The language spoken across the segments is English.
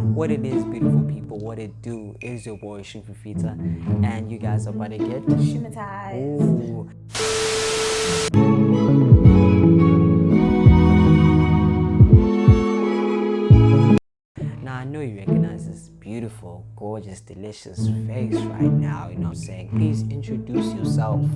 What it is, beautiful people, what it do is your boy Shimfifita, and you guys are about to get Shimatized. Now I know you recognize this beautiful, gorgeous, delicious face right now. You know what I'm saying? Please introduce yourself.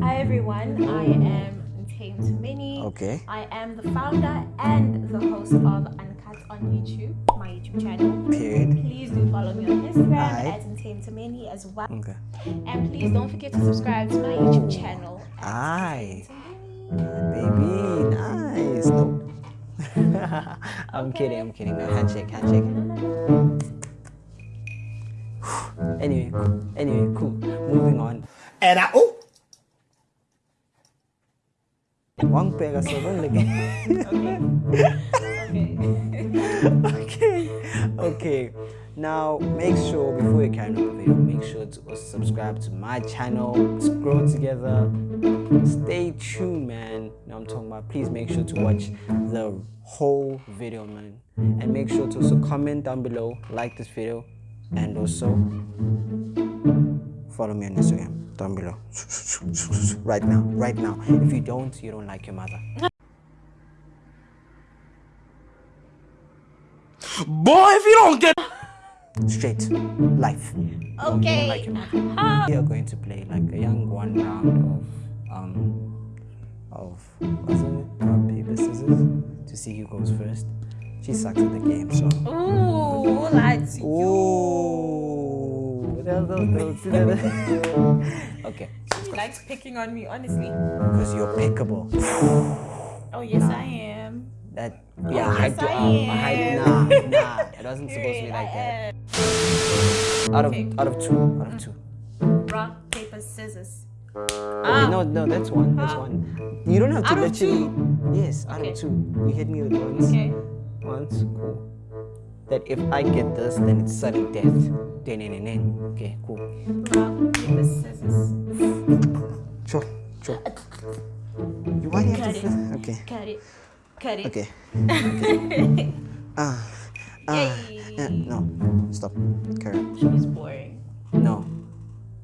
Hi everyone, I am Tame Mini. Okay. I am the founder and the host of On YouTube, my YouTube channel. Period. Please do follow me on Instagram Aye. at Tame as well. Okay. And please don't forget to subscribe to my YouTube channel. Aye. Baby, nice. No. I'm kidding, I'm kidding. No, handshake, handshake. anyway, cool. Anyway, cool. Moving on. And I oh One pega Okay. okay. Now make sure before you carry on the video, make sure to subscribe to my channel. Grow together. Stay tuned, man. You I'm talking about. Please make sure to watch the whole video, man. And make sure to also comment down below, like this video, and also follow me on Instagram down below. right now, right now. If you don't, you don't like your mother. Boy, if you don't get Straight life. Okay. Like your mother. We are going to play like a young one round of um of what's it? Rock, paper, scissors to see who goes first. She sucks at the game, so. Ooh, that's you. Ooh, okay, She likes picking on me, honestly. because you're pickable. Oh, yes, I am. That yeah, I had yes, to I um, I had nah, nah. It wasn't supposed to be like that. Out of out of two, out of two. Rock, paper, scissors. Okay, no, no, that's one. That's Ah. one. You don't have to Out of literally. Yes, out Okay. of two. You hit me with once. Okay. Once, cool. That if I get this, then it's sudden death. Then, then, then, then. Okay, cool. Rock, paper, scissors. Sure, sure. You why do you have to? feel- Okay, Cut it. Cut it. okay. Ah, ah. Yay. eh, no, stop. Carry on. She's boring. No,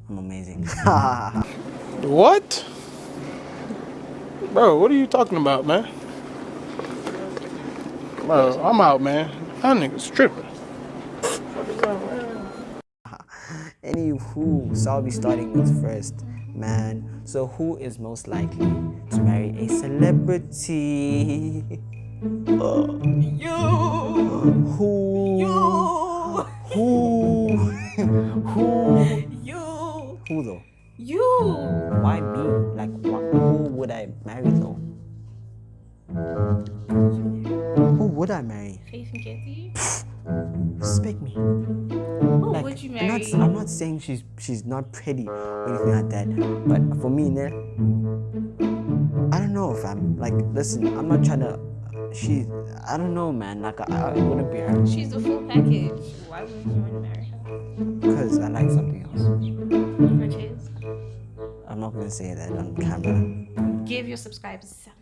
I'm amazing. what? Bro, what are you talking about, man? Bro, I'm out, man. That nigga's tripping. Anywho, so I'll be starting with first, man. So who is most likely to marry a celebrity? Uh, You. who? You. Who? who? You. Who though? You. Why me? Like, wh- who would I marry though? Who would I marry? Faith and Kitty. Respect me. Who Like, would you I'm marry? not, I'm not saying she's she's not pretty or anything like that, but for me, ne, I don't know if I'm like. Listen, I'm not trying to. She, I don't know, man. Like, I, I wouldn't be her She's the full package. Why would you want to marry her? because I like something else. Which is I'm not gonna say that on camera. give your subscribers something.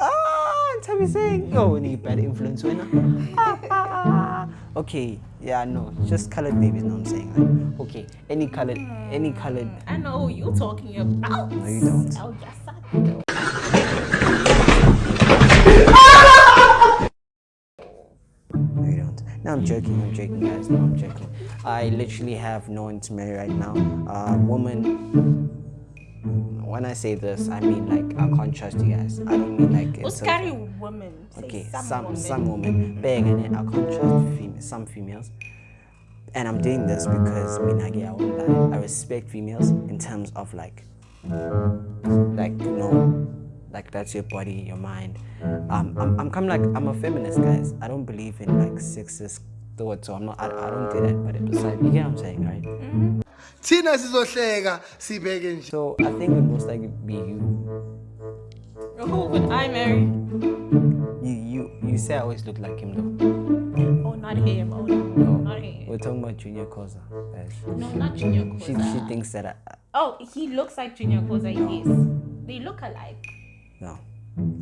Ah, tell me saying, oh, we need bad influence winner. okay, yeah, no, just colored babies. No, I'm saying like, okay, any colored, any colored. I know who you're talking about. No, you don't. Oh, yes, I do. No, you don't. No, I'm joking. I'm joking, guys. No, I'm joking. I literally have no one to marry right now. Uh, woman. When I say this, I mean like I can't trust you guys. I don't mean like. terms- scary woman? Okay, some, some woman. some women bang in it. I can't trust fem- some females, and I'm doing this because I I I won't lie. I respect females in terms of like, like you know, like that's your body, your mind. Um, I'm I'm kind of like I'm a feminist, guys. I don't believe in like sexist thoughts, so I'm not. I, I don't do that. But besides, you get what I'm saying, right? Mm-hmm. Thina sizohleka sibheke nje. So I think it would most likely be you. Who would I marry? You you you say I always look like him though. Oh, not him. Oh, no, No, not him. we're talking about Junior Koza, guys. Uh, no, not Junior She Koza. she thinks that I, Oh, he looks like Junior Koza. Yes, they look alike. no.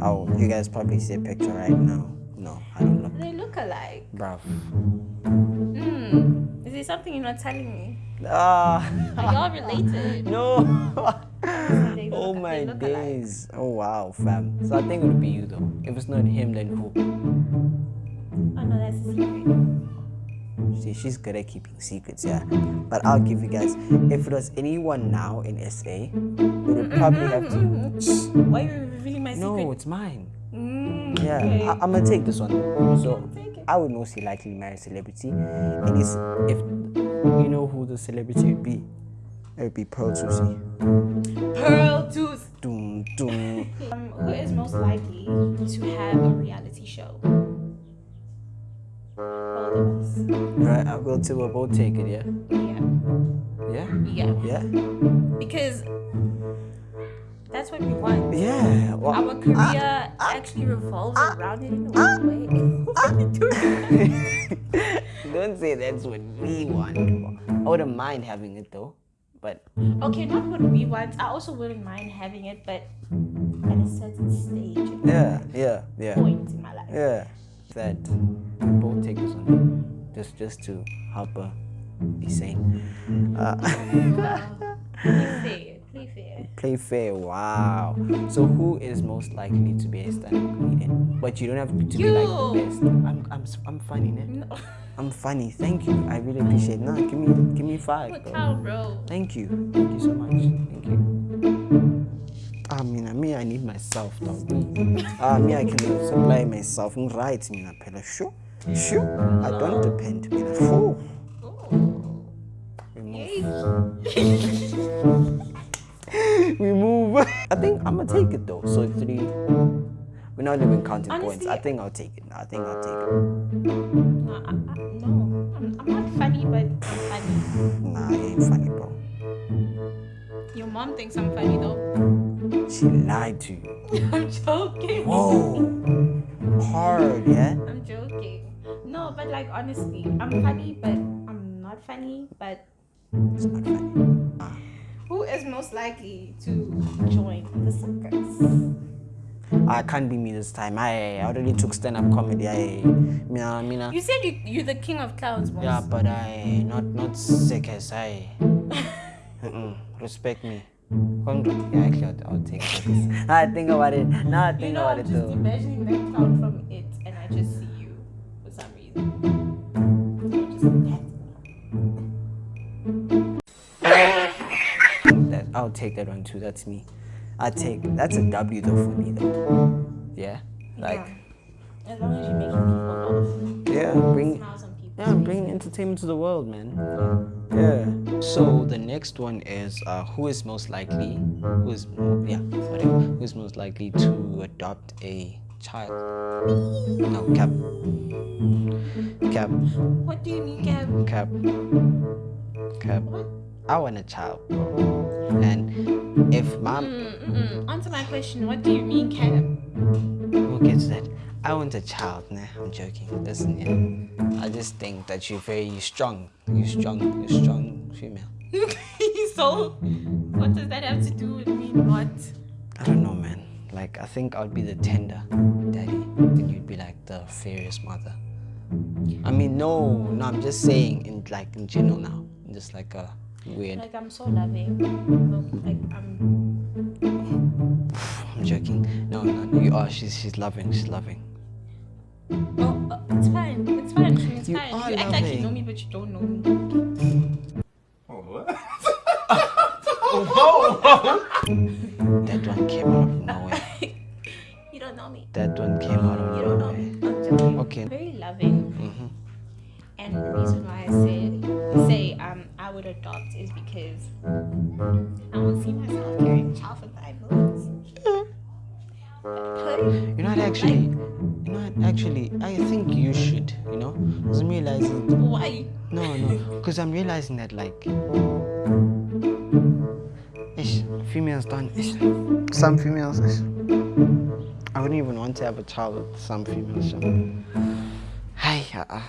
Oh, you guys probably see a picture right now. No, I don't they look alike. Bruv. Hmm. Is there something you're not telling me? Ah. Are y'all related? no. Oh my look alike. days. Oh wow, fam. So I think it would be you though. If it's not him, then who? Oh no, that's a secret. See, she's good at keeping secrets, yeah. But I'll give you guys. If it was anyone now in SA, we would probably have to. Why are you revealing my secret? No, it's mine. Mm, Yeah, okay. I, I'm gonna take this one. So. I would mostly likely marry a celebrity, and it's, if you know who the celebrity would be, it would be Pearl Thusi. Pearl Tooth. Doom, doom. Um, who is most likely to have a reality show? Both of us. right, I will too. We'll both take it. Yeah, Yeah. yeah, Yeah. yeah, Because that's what we want. yeah. Well, Our career actually revolves around it in a weird way. What are you doing? don't say that's what we want. I wouldn't mind having it though, but Okay, not what we want. I also wouldn't mind having it, but at a certain stage, yeah, yeah, yeah, point in my life. yeah. That we both take this one, just just to help her be sane. Uh. Play fair. Play fair. Wow. So who is most likely to be a stand-up comedian? But you don't have to be like the best. I'm I'm I'm funny, ne? No. I'm funny. Thank you. I really appreciate. it. No, give me give me five, Look bro. how, bro. Thank you. Thank you so much. Thank you. I mean, I mean, I need myself, dog. Ah, me, I can supply myself. Right, mina phela. Sure, sure. I don't depend. Mina. Phew. We move. we move. I think mm-hmm. I'm gonna take it though. So three. We're not even counting points. I think I'll take it. I think I'll take it. No, I, I, no. I'm, I'm not funny, but I'm funny. Nah, you ain't funny, bro. Your mom thinks I'm funny, though. She lied to you. I'm joking. Whoa. Hard, yeah. I'm joking. No, but like honestly, I'm funny, but I'm not funny. But It's not funny. Ah. Who is most likely to mm-hmm. join the circus? Ah, I can't be me this time. I, already took stand-up comedy. I, mina, mina. You said you, you're the king of clowns, Mos. Yeah, but I not not circus. I Mm-mm. respect me. Yeah, actually, I'll, I'll take circus. I think about it. Now I You think know, about I'm it just though. imagining that clown from it, and I just see you for some reason. I'll take that one too. That's me. I take that's a W though for me though. Yeah, like Yeah. As long as you're making people laugh, yeah, bring smiles on yeah, bring entertainment to the world, man. Yeah. So the next one is uh, who is most likely, who is yeah, whatever, who is most likely to adopt a child? No, cap, cap, What do you mean, Gab? cap, cap. I want a child. And if mom, Mm-mm. Answer my question. What do you mean, Cam? who gets that? I want a child. Nah, I'm joking. Listen, yeah. I just think that you're very strong. You're strong. You're strong female. so, what does that have to do with me not? I don't know, man. Like, I think I'd be the tender daddy, and you'd be like the furious mother. I mean, no, no, I'm just saying, in like in general now, just like a weird. Like, I'm so loving. Like, I'm. I'm joking. No, no, you are. She's she's loving. She's loving. Oh, it's fine. It's fine. It's You fine. are you act like you know me, but you don't know me. oh That one came out of nowhere. you don't know me. That one came out of You don't know me. nowhere. I'm joking. Okay. Very loving. Mm-hmm. And the reason why I said say I would adopt is because I don't see myself carrying a child for five months. You're not actually. You're not actually. I think you should. You know. Cause I'm realizing. Why? No, no. Cause I'm realizing that like. Ish, females don't. Ish, some females. Ish, I wouldn't even want to have a child with some females. So. Hi, uh, uh,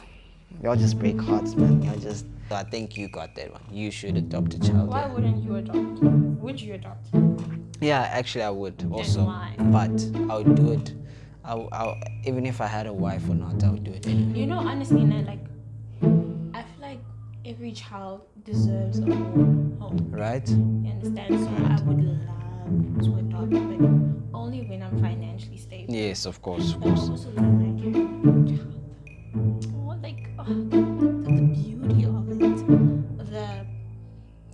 y'all just break hearts, man. Y'all just. I think you got that one. You should adopt a child. Why yeah. wouldn't you adopt? Would you adopt? Yeah, actually, I would also, why? but I would do it I'll, I'll, even if I had a wife or not, I would do it anyway. You know, honestly, Nat, like, I feel like every child deserves a home. home. Right? You understand? So I would love to adopt, but only when I'm financially stable. Yes, of course, of But I course. The, beauty of it. The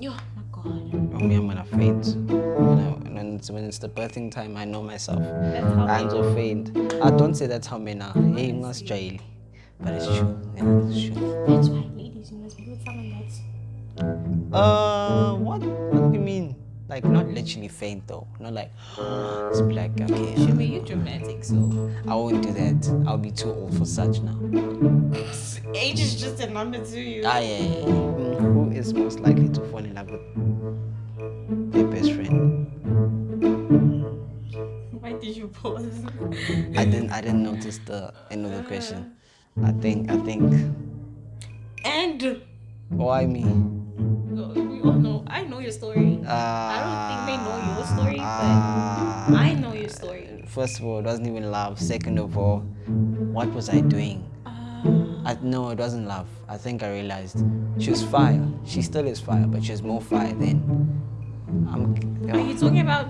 oh my god. Oh, me, I'm gonna faint. When, I, when, it's, when it's the birthing time, I know myself. That's how I'm so faint. I don't say that's how men are. Hey, you must jail. But it's true. Yeah, it's true. That's why ladies you must be with someone that's Uh, what? Like, not literally faint though. Not like, it's black. Okay. should be you dramatic, so I won't do that. I'll be too old for such now. age is just a number to you. Ah, yeah, yeah, yeah. Who is most likely to fall in love with their best friend? Why did you pause? I didn't. I didn't notice the end of the question. I think. I think. and Why me? We all know I know your story. Uh, I don't think they know your story, but I know your story. First of all, it wasn't even love. Second of all, what was I doing? Uh, I, no, it wasn't love. I think I realized she was fire. She still is fire, but she she's more fire than. I'm. are you talking about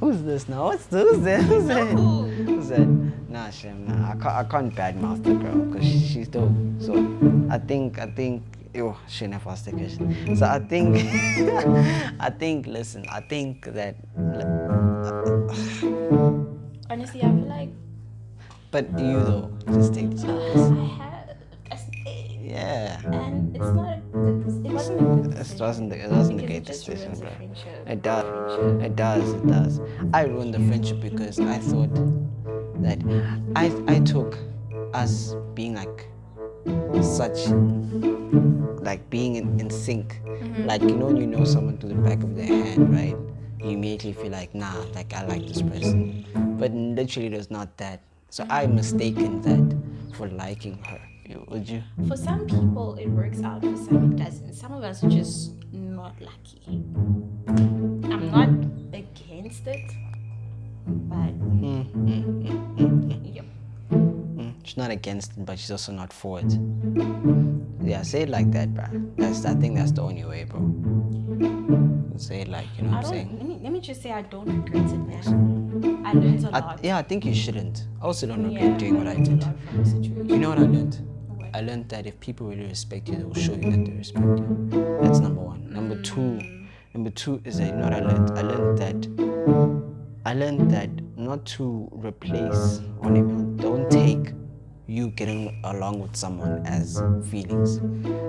Who's this now? What's who's that? Who's that? who? Who's that? Nah, Shem, nah. I can't, I can't badmouth the girl because she's dope. So I think, I think, oh, she never asked the question. So I think, I think, listen, I think that, Honestly, I feel like but you though, just take had a Yeah. and it's not. A, it wasn't It the, it the it great just decision, bro. It does. It does. It does. I ruined the friendship because I thought that I I took us being like such like being in, in sync. Mm-hmm. Like you know when you know someone to the back of their hand, right? You immediately feel like nah, like I like this person. But literally it was not that. So I mm-hmm. mistaken that for liking her. Would you? For some people, it works out. For some, it doesn't. Some of us are just not lucky. I'm not against it, but Mm, she's not against it, but she's also not for it. Yeah, say it like that, bro. That's I think that's the only way, bro. Say it like you know I what I'm saying. Let me let me just say I don't regret it, man. I learned a I, lot. yeah, I think you shouldn't. I also don't regret Yeah, doing what I did. lot from the situation. You know what I learned? What? I learned that if people really respect you, they will show you that they respect you. That's number one. Number two, number two is that you know what I learned? I learned that I learned that not to replace or don't take you getting along with someone as feelings.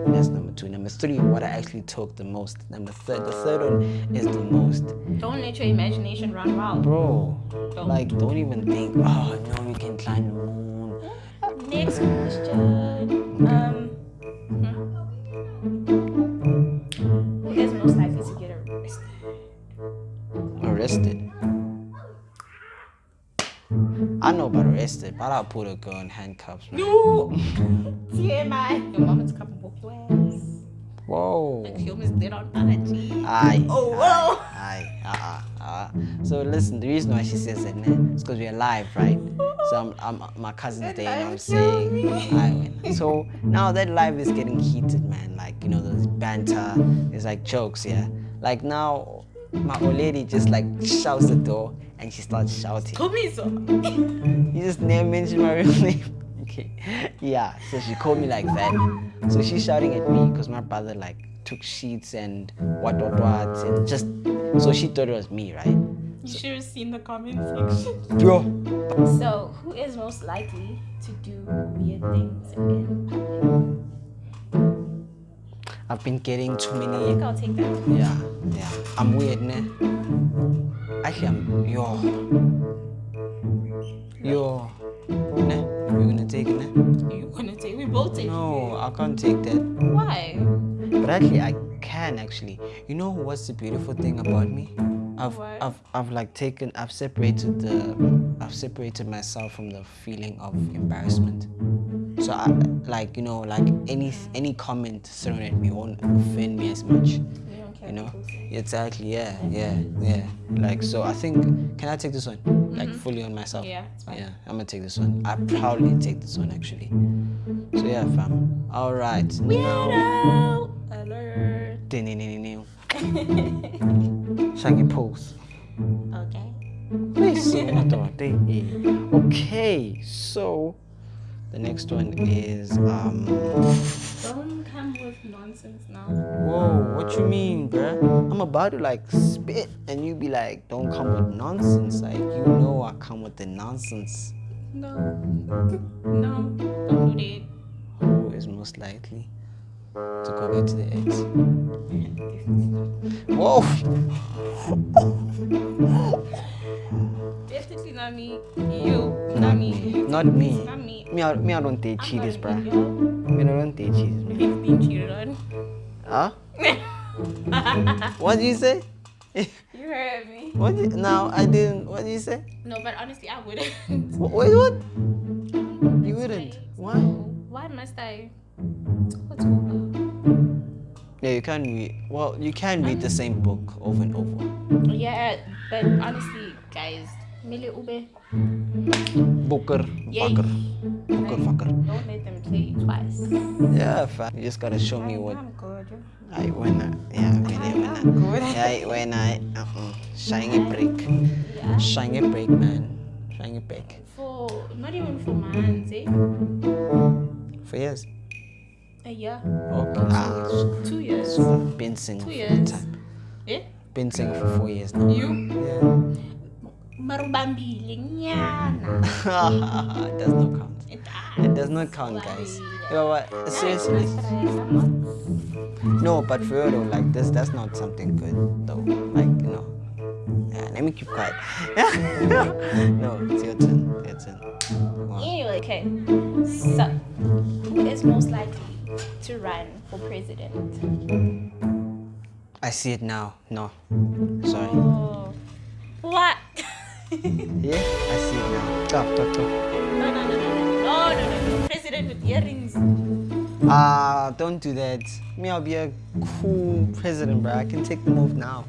That's number two. Number three, what I actually took the most. Number third, the third one is the most. Don't let your imagination run wild. Bro, Don't. like don't even think, oh no, we can climb the moon. Next question. Um, arrested, but I'll put a girl in handcuffs, man. No. TMI. Your mama's coming whoop your ass. Whoa. Like humans dead on allergy. Aye. Oh, whoa. Aye. Uh, uh, uh. So listen, the reason why she says that, man, is because we're alive, right? So I'm, I'm my cousin's That day, you know what I'm saying? me. Aye, man. So now that live is getting heated, man. Like, you know, there's banter, there's like jokes, yeah. Like now, my old lady just like shouts the door and she starts shouting. Kumiso. You just name mention my real name. Okay. Yeah. So she called me like that. So she's shouting at me because my brother like took sheets and what what what and just so she thought it was me, right? You should have seen the comment section. Bro. So, who is most likely to do weird things in public? I've been getting too many take that. Yeah, yeah. I'm weird, ne? Actually I'm yo. Yo. Ne? You gonna take it, ne? You gonna take? We both take. No, I can't take that. Why? But actually, I can actually. You know what's the beautiful thing about me? I've, What? I've, I've like taken, I've separated the, I've separated myself from the feeling of embarrassment. So I, like, you know, like any, any comment thrown at me won't offend me as much. You don't care. You know? Exactly. Yeah. Yeah. Yeah. Like, so I think, can I take this one? like mm-hmm. fully on myself. Yeah, it's fine. Yeah, I'm gonna take this one. I probably take this one actually. So yeah, fam. All right. Now. Weirdo alert. Shaggy pose. Okay. Okay, so the next one is um. Don't come with nonsense now. Whoa, what you mean, bruh? I'm about to like spit, and you be like, "Don't come with nonsense." Like you know, I come with the nonsense. No. No. Don't do that. Who is most likely to go back to the ex? Whoa! Not me. You. Not me. Not me. Not me. Me, I, me, I don't I'm cheaters, bruh. Me, I don't date cheaters, man. 15 cheated on. Huh? What did you say? You heard me. What? Did, no, I didn't. What did you say? No, but honestly, I wouldn't. Wait, what? You wouldn't. Why? Why must I? What's? Yeah, you can read. Well, you can read the same book over and over. Yeah, but honestly, guys, Mili Ube, Booker, Yay. fucker, booker, fucker. don't let them play you twice. Yeah, fam. You just gotta show me what. I'm good. I wanna. Yeah, really wanna. good. Yeah, when I. Uh-uh. Shiny break. Yeah. Shiny break, man. Shiny break. For not even for months, eh? For years. A year, Okay. Ah, two years. so been single Two for years. time. Eh? Been single for four years now. You? Yeah. Marubambile nyana. Mm-hmm. it does not count. It It does not count, guys. You know what? Seriously. No, but for real though, like this, that's not something good though. Like you know. Yeah, let me keep quiet. no, it's your turn. Your turn. Come. Anyway, okay. So, who is most likely to run for president? I see it now. No, sorry. Oh. What? Yeah, I see it now. Go, go, go. No, no, no, no, no, no, no, no. President with earrings. Ah, don't do that. Me, I'll be a cool president, bro. I can take the move now.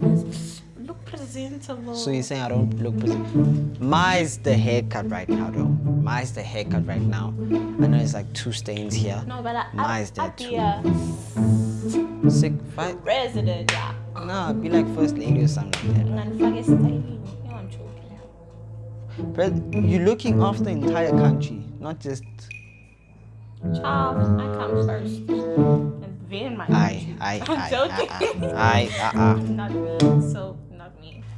Look presentable. So you're saying I don't look present? Mine's the haircut right now, though. Mine's the haircut right now. I know it's like two stains here. no, but I, Mine's I, there I'd be too. a Sick fight? president, yeah. Nah, be like first lady or something like that. And But you're looking after the entire country, not just Child, I come first. And then my I, country. I, I'm I, joking. I, I, uh, uh. not me. So, not me.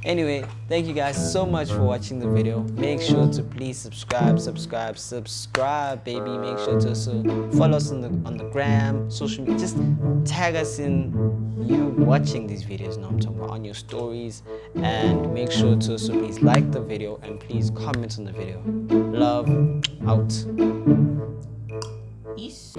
Anyway, thank you guys so much for watching the video. Make sure to please subscribe, subscribe, subscribe, baby. Make sure to also follow us on the on the gram, social media. Just tag us in you watching these videos. Now I'm talking about on your stories, and make sure to also please like the video and please comment on the video. Love out. Peace.